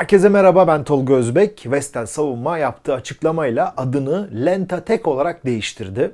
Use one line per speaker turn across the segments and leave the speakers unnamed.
Herkese merhaba ben Tolga Özbek. Vestel Savunma yaptığı açıklamayla adını Lentatek olarak değiştirdi.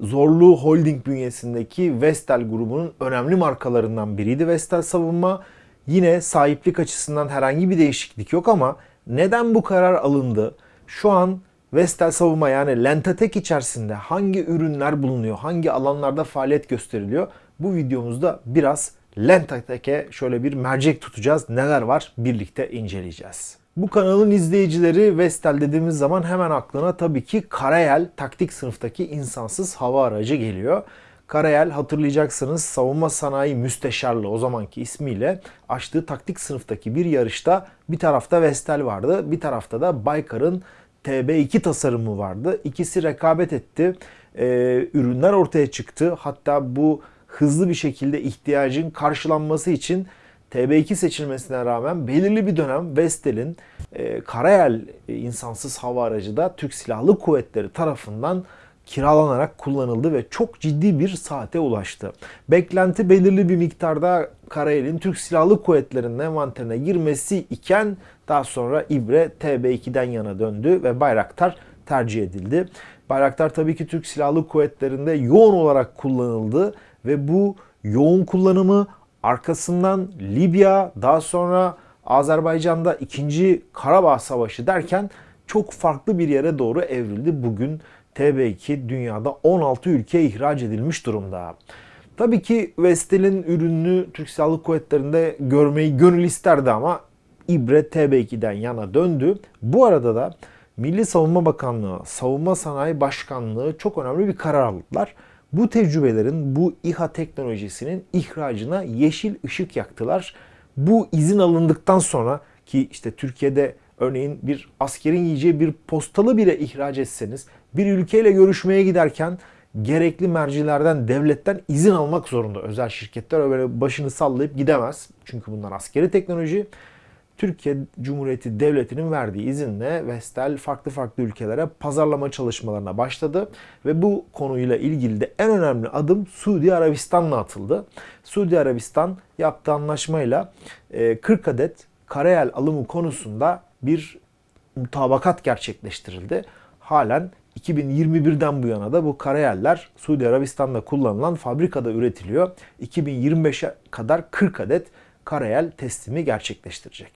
Zorlu Holding bünyesindeki Vestel grubunun önemli markalarından biriydi Vestel Savunma. Yine sahiplik açısından herhangi bir değişiklik yok ama neden bu karar alındı? Şu an Vestel Savunma yani Lentatek içerisinde hangi ürünler bulunuyor, hangi alanlarda faaliyet gösteriliyor? Bu videomuzda biraz Lentatek'e şöyle bir mercek tutacağız. Neler var birlikte inceleyeceğiz. Bu kanalın izleyicileri Vestel dediğimiz zaman hemen aklına tabii ki Karayel taktik sınıftaki insansız hava aracı geliyor. Karayel hatırlayacaksınız savunma sanayi müsteşarlığı o zamanki ismiyle açtığı taktik sınıftaki bir yarışta bir tarafta Vestel vardı bir tarafta da Baykar'ın TB2 tasarımı vardı. İkisi rekabet etti. Ee, ürünler ortaya çıktı. Hatta bu hızlı bir şekilde ihtiyacın karşılanması için TB2 seçilmesine rağmen belirli bir dönem Vestel'in e, Karayel e, insansız hava aracı da Türk Silahlı Kuvvetleri tarafından kiralanarak kullanıldı ve çok ciddi bir saate ulaştı. Beklenti belirli bir miktarda Karayel'in Türk Silahlı Kuvvetleri'nin envanterine girmesi iken daha sonra İbre TB2'den yana döndü ve Bayraktar tercih edildi. Bayraktar tabii ki Türk Silahlı Kuvvetleri'nde yoğun olarak kullanıldı ve bu yoğun kullanımı arkasından Libya, daha sonra Azerbaycan'da 2. Karabağ Savaşı derken çok farklı bir yere doğru evrildi. Bugün TB2 dünyada 16 ülkeye ihraç edilmiş durumda. Tabii ki Vestel'in ürününü Türk Silahlı Kuvvetleri'nde görmeyi gönül isterdi ama İbre TB2'den yana döndü. Bu arada da Milli Savunma Bakanlığı, Savunma Sanayi Başkanlığı çok önemli bir karar aldılar. Bu tecrübelerin, bu İHA teknolojisinin ihracına yeşil ışık yaktılar. Bu izin alındıktan sonra ki işte Türkiye'de örneğin bir askerin yiyeceği bir postalı bile ihraç etseniz bir ülkeyle görüşmeye giderken gerekli mercilerden, devletten izin almak zorunda. Özel şirketler öyle başını sallayıp gidemez. Çünkü bunlar askeri teknoloji. Türkiye Cumhuriyeti Devleti'nin verdiği izinle Vestel farklı farklı ülkelere pazarlama çalışmalarına başladı ve bu konuyla ilgili de en önemli adım Suudi Arabistan'la atıldı. Suudi Arabistan yaptığı anlaşmayla 40 e, adet karayel alımı konusunda bir mutabakat gerçekleştirildi. Halen 2021'den bu yana da bu karayeller Suudi Arabistan'da kullanılan fabrikada üretiliyor. 2025'e kadar 40 adet Karayel teslimi gerçekleştirecek.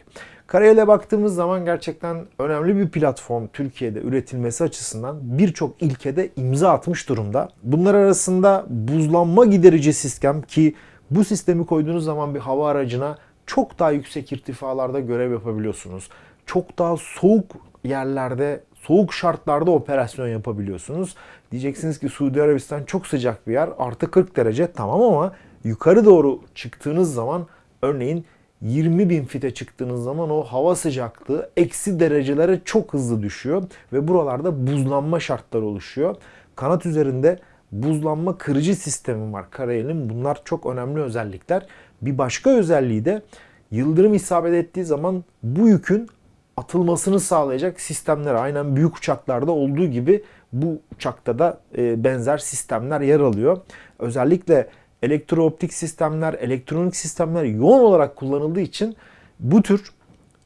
Karayel'e baktığımız zaman gerçekten önemli bir platform Türkiye'de üretilmesi açısından birçok ilkede imza atmış durumda. Bunlar arasında buzlanma giderici sistem ki bu sistemi koyduğunuz zaman bir hava aracına çok daha yüksek irtifalarda görev yapabiliyorsunuz. Çok daha soğuk yerlerde, soğuk şartlarda operasyon yapabiliyorsunuz. Diyeceksiniz ki Suudi Arabistan çok sıcak bir yer. Artı 40 derece tamam ama yukarı doğru çıktığınız zaman Örneğin 20 bin fite çıktığınız zaman o hava sıcaklığı eksi derecelere çok hızlı düşüyor ve buralarda buzlanma şartları oluşuyor. Kanat üzerinde buzlanma kırıcı sistemi var Karayel'in. Bunlar çok önemli özellikler. Bir başka özelliği de yıldırım isabet ettiği zaman bu yükün atılmasını sağlayacak sistemler. Aynen büyük uçaklarda olduğu gibi bu uçakta da e, benzer sistemler yer alıyor. Özellikle elektrooptik sistemler, elektronik sistemler yoğun olarak kullanıldığı için bu tür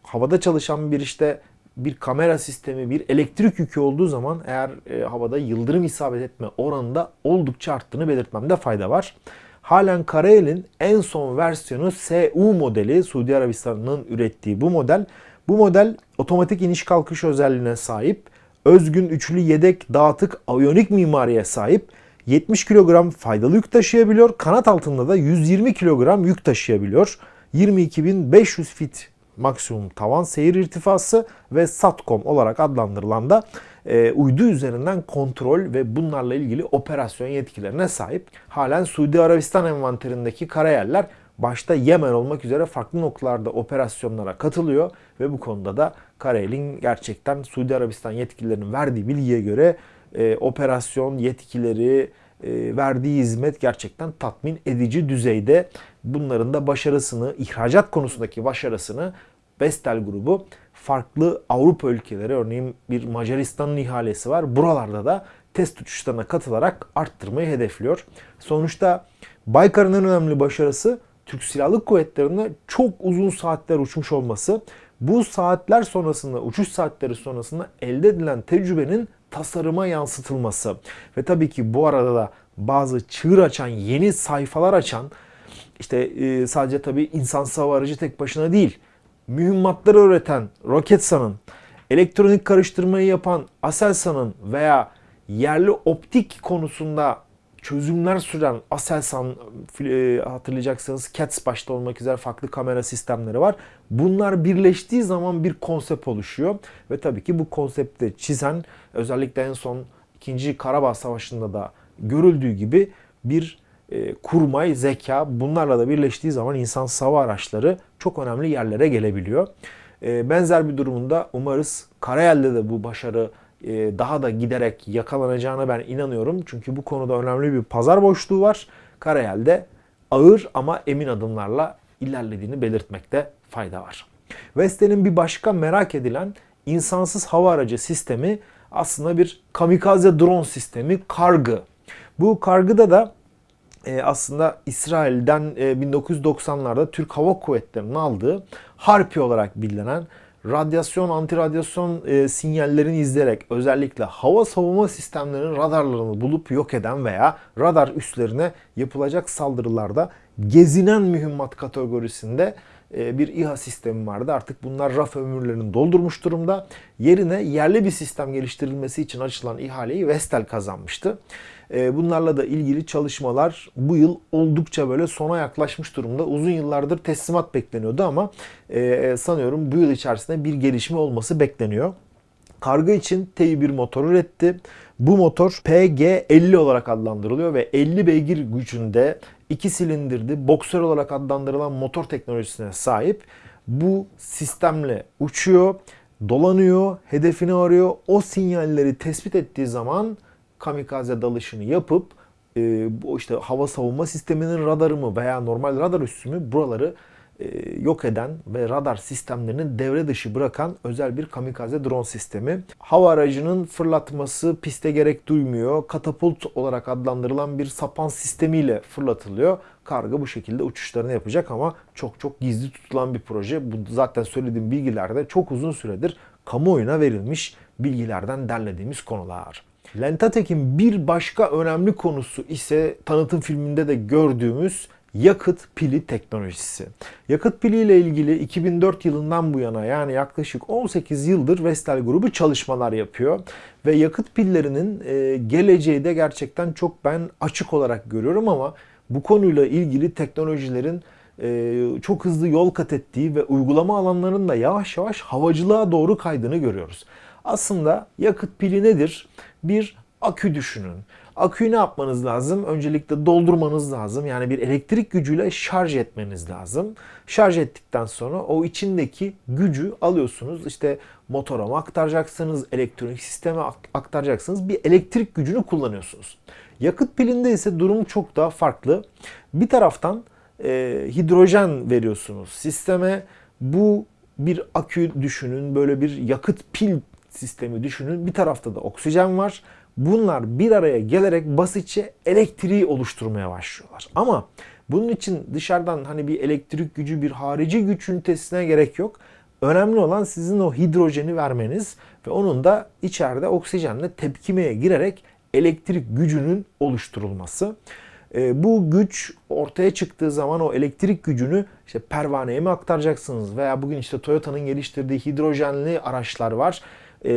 havada çalışan bir işte bir kamera sistemi, bir elektrik yükü olduğu zaman eğer e, havada yıldırım isabet etme oranında oldukça arttığını belirtmemde fayda var. Halen Karayel'in en son versiyonu SU modeli Suudi Arabistan'ın ürettiği bu model. Bu model otomatik iniş kalkış özelliğine sahip, özgün üçlü yedek dağıtık aviyonik mimariye sahip 70 kilogram faydalı yük taşıyabiliyor. Kanat altında da 120 kilogram yük taşıyabiliyor. 22.500 fit maksimum tavan seyir irtifası ve SATCOM olarak adlandırılan da e, uydu üzerinden kontrol ve bunlarla ilgili operasyon yetkilerine sahip. Halen Suudi Arabistan envanterindeki karayeller başta Yemen olmak üzere farklı noktalarda operasyonlara katılıyor ve bu konuda da Karayel'in gerçekten Suudi Arabistan yetkililerinin verdiği bilgiye göre e, operasyon yetkileri, e, verdiği hizmet gerçekten tatmin edici düzeyde. Bunların da başarısını, ihracat konusundaki başarısını Vestel grubu farklı Avrupa ülkeleri, örneğin bir Macaristan'ın ihalesi var. Buralarda da test uçuşlarına katılarak arttırmayı hedefliyor. Sonuçta Baykar'ın en önemli başarısı Türk Silahlı Kuvvetleri'ne çok uzun saatler uçmuş olması. Bu saatler sonrasında, uçuş saatleri sonrasında elde edilen tecrübenin tasarıma yansıtılması ve tabii ki bu arada da bazı çığır açan, yeni sayfalar açan işte e, sadece tabii insansız hava tek başına değil. Mühimmatları üreten Roketsan'ın, elektronik karıştırmayı yapan Aselsan'ın veya yerli optik konusunda çözümler süren Aselsan e, hatırlayacaksınız Cats başta olmak üzere farklı kamera sistemleri var. Bunlar birleştiği zaman bir konsept oluşuyor ve tabii ki bu konsepti çizen özellikle en son 2. Karabağ Savaşı'nda da görüldüğü gibi bir e, kurmay, zeka bunlarla da birleştiği zaman insan hava araçları çok önemli yerlere gelebiliyor. E, benzer bir durumunda umarız Karayel'de de bu başarı daha da giderek yakalanacağına ben inanıyorum. Çünkü bu konuda önemli bir pazar boşluğu var. Karayel'de ağır ama emin adımlarla ilerlediğini belirtmekte fayda var. Vestel'in bir başka merak edilen insansız hava aracı sistemi aslında bir kamikaze drone sistemi kargı. Bu kargıda da e, aslında İsrail'den e, 1990'larda Türk Hava Kuvvetleri'nin aldığı Harpi olarak bilinen radyasyon, antiradyasyon e, sinyallerini izleyerek özellikle hava savunma sistemlerinin radarlarını bulup yok eden veya radar üslerine yapılacak saldırılarda gezinen mühimmat kategorisinde e, bir İHA sistemi vardı. Artık bunlar raf ömürlerini doldurmuş durumda. Yerine yerli bir sistem geliştirilmesi için açılan ihaleyi Vestel kazanmıştı. E, bunlarla da ilgili çalışmalar bu yıl oldukça böyle sona yaklaşmış durumda. Uzun yıllardır teslimat bekleniyordu ama e, sanıyorum bu yıl içerisinde bir gelişme olması bekleniyor. Karga için T1 motor üretti. Bu motor PG50 olarak adlandırılıyor ve 50 beygir gücünde 2 silindirli boksör olarak adlandırılan motor teknolojisine sahip. Bu sistemle uçuyor, dolanıyor, hedefini arıyor. O sinyalleri tespit ettiği zaman kamikaze dalışını yapıp e, bu işte hava savunma sisteminin radarı mı veya normal radar üssü mü buraları e, yok eden ve radar sistemlerinin devre dışı bırakan özel bir kamikaze drone sistemi. Hava aracının fırlatması piste gerek duymuyor. Katapult olarak adlandırılan bir sapan sistemiyle fırlatılıyor. Karga bu şekilde uçuşlarını yapacak ama çok çok gizli tutulan bir proje. Bu zaten söylediğim bilgilerde çok uzun süredir kamuoyuna verilmiş bilgilerden derlediğimiz konular. Lentatek'in bir başka önemli konusu ise tanıtım filminde de gördüğümüz yakıt pili teknolojisi. Yakıt pili ile ilgili 2004 yılından bu yana yani yaklaşık 18 yıldır Vestel grubu çalışmalar yapıyor ve yakıt pillerinin e, geleceği de gerçekten çok ben açık olarak görüyorum ama bu konuyla ilgili teknolojilerin e, çok hızlı yol kat ettiği ve uygulama alanlarının da yavaş yavaş havacılığa doğru kaydığını görüyoruz. Aslında yakıt pili nedir? Bir akü düşünün. Aküyü ne yapmanız lazım? Öncelikle doldurmanız lazım. Yani bir elektrik gücüyle şarj etmeniz lazım. Şarj ettikten sonra o içindeki gücü alıyorsunuz. İşte motora mı aktaracaksınız, elektronik sisteme aktaracaksınız. Bir elektrik gücünü kullanıyorsunuz. Yakıt pilinde ise durum çok daha farklı. Bir taraftan e, hidrojen veriyorsunuz sisteme. Bu bir akü düşünün, böyle bir yakıt pil sistemi düşünün. Bir tarafta da oksijen var. Bunlar bir araya gelerek basitçe elektriği oluşturmaya başlıyorlar. Ama bunun için dışarıdan hani bir elektrik gücü, bir harici güç ünitesine gerek yok. Önemli olan sizin o hidrojeni vermeniz ve onun da içeride oksijenle tepkimeye girerek elektrik gücünün oluşturulması. E, bu güç ortaya çıktığı zaman o elektrik gücünü işte pervaneye mi aktaracaksınız veya bugün işte Toyota'nın geliştirdiği hidrojenli araçlar var. E,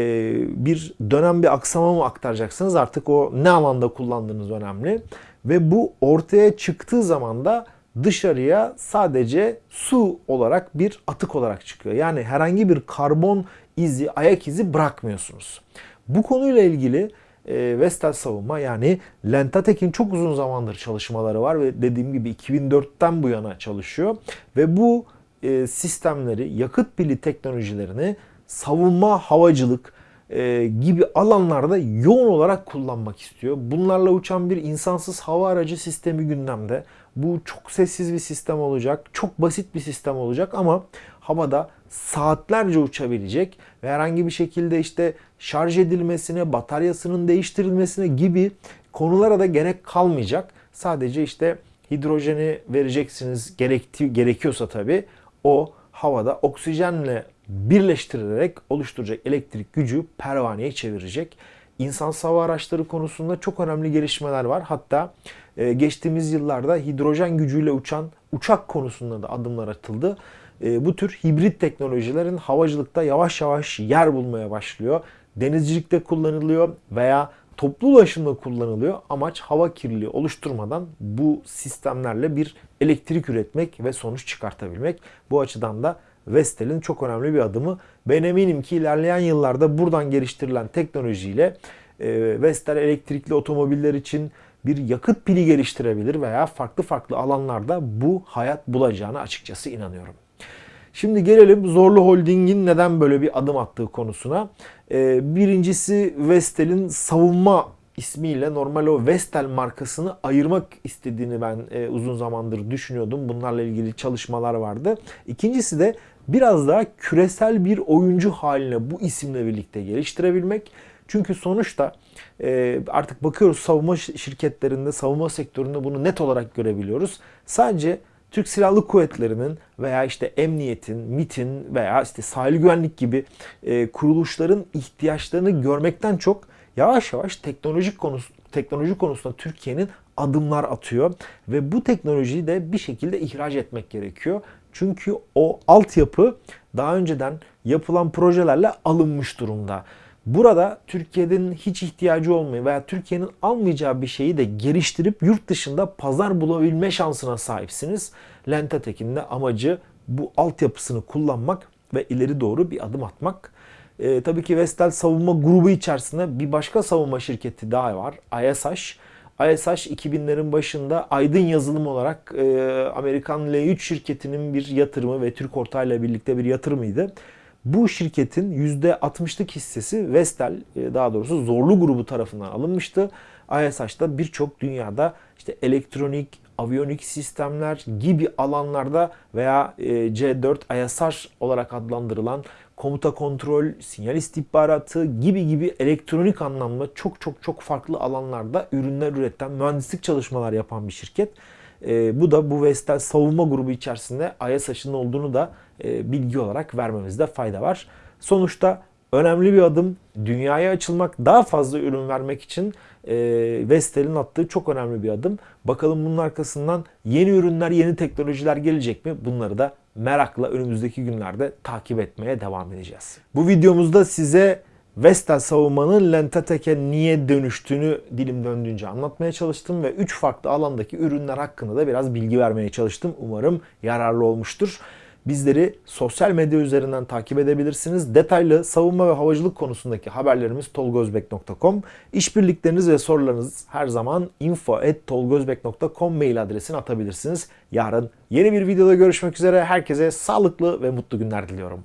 bir dönem bir aksama mı aktaracaksınız artık o ne alanda kullandığınız önemli. Ve bu ortaya çıktığı zaman da dışarıya sadece su olarak bir atık olarak çıkıyor. Yani herhangi bir karbon izi, ayak izi bırakmıyorsunuz. Bu konuyla ilgili e, Vestel savunma yani Lentatek'in çok uzun zamandır çalışmaları var ve dediğim gibi 2004'ten bu yana çalışıyor. Ve bu e, sistemleri, yakıt pili teknolojilerini savunma, havacılık e, gibi alanlarda yoğun olarak kullanmak istiyor. Bunlarla uçan bir insansız hava aracı sistemi gündemde. Bu çok sessiz bir sistem olacak, çok basit bir sistem olacak ama havada saatlerce uçabilecek ve herhangi bir şekilde işte şarj edilmesine, bataryasının değiştirilmesine gibi konulara da gerek kalmayacak. Sadece işte hidrojeni vereceksiniz gerekti, gerekiyorsa tabii o havada oksijenle birleştirerek oluşturacak elektrik gücü pervaneye çevirecek. İnsan hava araçları konusunda çok önemli gelişmeler var. Hatta e, geçtiğimiz yıllarda hidrojen gücüyle uçan uçak konusunda da adımlar atıldı. E, bu tür hibrit teknolojilerin havacılıkta yavaş yavaş yer bulmaya başlıyor. Denizcilikte kullanılıyor veya toplu ulaşımda kullanılıyor. Amaç hava kirliliği oluşturmadan bu sistemlerle bir elektrik üretmek ve sonuç çıkartabilmek. Bu açıdan da Vestel'in çok önemli bir adımı. Ben eminim ki ilerleyen yıllarda buradan geliştirilen teknolojiyle e, Vestel elektrikli otomobiller için bir yakıt pili geliştirebilir veya farklı farklı alanlarda bu hayat bulacağına açıkçası inanıyorum. Şimdi gelelim Zorlu Holding'in neden böyle bir adım attığı konusuna. Ee, birincisi Vestel'in savunma ismiyle normal o Vestel markasını ayırmak istediğini ben e, uzun zamandır düşünüyordum. Bunlarla ilgili çalışmalar vardı. İkincisi de biraz daha küresel bir oyuncu haline bu isimle birlikte geliştirebilmek. Çünkü sonuçta e, artık bakıyoruz savunma şirketlerinde, savunma sektöründe bunu net olarak görebiliyoruz. Sadece Türk Silahlı Kuvvetleri'nin veya işte emniyetin, MIT'in veya işte sahil güvenlik gibi e, kuruluşların ihtiyaçlarını görmekten çok yavaş yavaş teknolojik konusu teknoloji konusunda Türkiye'nin adımlar atıyor ve bu teknolojiyi de bir şekilde ihraç etmek gerekiyor. Çünkü o altyapı daha önceden yapılan projelerle alınmış durumda. Burada Türkiye'nin hiç ihtiyacı olmayan veya Türkiye'nin almayacağı bir şeyi de geliştirip yurt dışında pazar bulabilme şansına sahipsiniz. Lentetek'in de amacı bu altyapısını kullanmak ve ileri doğru bir adım atmak. E, tabii ki Vestel savunma grubu içerisinde bir başka savunma şirketi daha var. ISH. ISH 2000'lerin başında Aydın Yazılım olarak e, Amerikan L3 şirketinin bir yatırımı ve Türk ortağıyla birlikte bir yatırımıydı. Bu şirketin %60'lık hissesi Vestel e, daha doğrusu Zorlu grubu tarafından alınmıştı. ISH'da birçok dünyada işte elektronik, aviyonik sistemler gibi alanlarda veya e, C4 ISH olarak adlandırılan komuta kontrol, sinyal istihbaratı gibi gibi elektronik anlamda çok çok çok farklı alanlarda ürünler üreten, mühendislik çalışmalar yapan bir şirket. E, bu da bu Vestel savunma grubu içerisinde ISH'ın olduğunu da e, bilgi olarak vermemizde fayda var. Sonuçta önemli bir adım. Dünyaya açılmak, daha fazla ürün vermek için e, Vestel'in attığı çok önemli bir adım. Bakalım bunun arkasından yeni ürünler, yeni teknolojiler gelecek mi? Bunları da merakla önümüzdeki günlerde takip etmeye devam edeceğiz. Bu videomuzda size Vestel savunmanın Lentetek'e niye dönüştüğünü dilim döndüğünce anlatmaya çalıştım ve 3 farklı alandaki ürünler hakkında da biraz bilgi vermeye çalıştım. Umarım yararlı olmuştur. Bizleri sosyal medya üzerinden takip edebilirsiniz. Detaylı savunma ve havacılık konusundaki haberlerimiz tolgozbek.com. İşbirlikleriniz ve sorularınız her zaman info.tolgozbek.com mail adresine atabilirsiniz. Yarın yeni bir videoda görüşmek üzere. Herkese sağlıklı ve mutlu günler diliyorum.